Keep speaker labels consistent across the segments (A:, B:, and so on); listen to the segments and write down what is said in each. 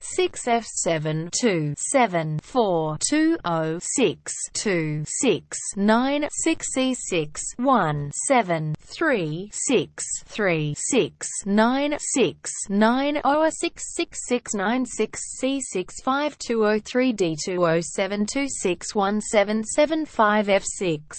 A: six F seven two seven four two O six two six nine six C six one seven three six three six nine six nine O six six six nine six C six five two O three D two O seven two six one seven seven five F six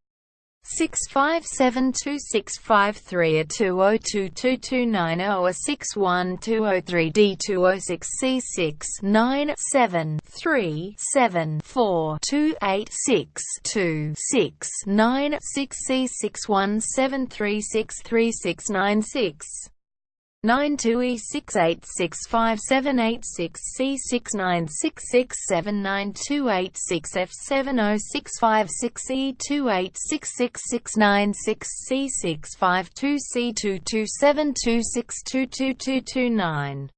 A: 65726553 a 2022290 a 61203D206C697374286269 c6173636696 two e six eight six five seven eight six c six nine six six seven nine two eight six f seven o six five six c two eight six six six nine six c six five two c two two seven two six two two two two nine.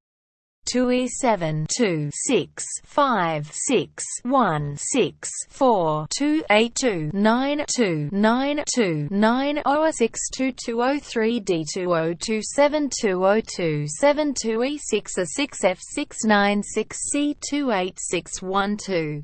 A: TUI 7 2 6 5 6 1 6 4 2 8 2 9 2 9 2 9 0 6 2 2 0 3 D 2 0 2 7 2 0 2 7 2 E 6 A 6 F 6 9 6 C 2 8 6 1 2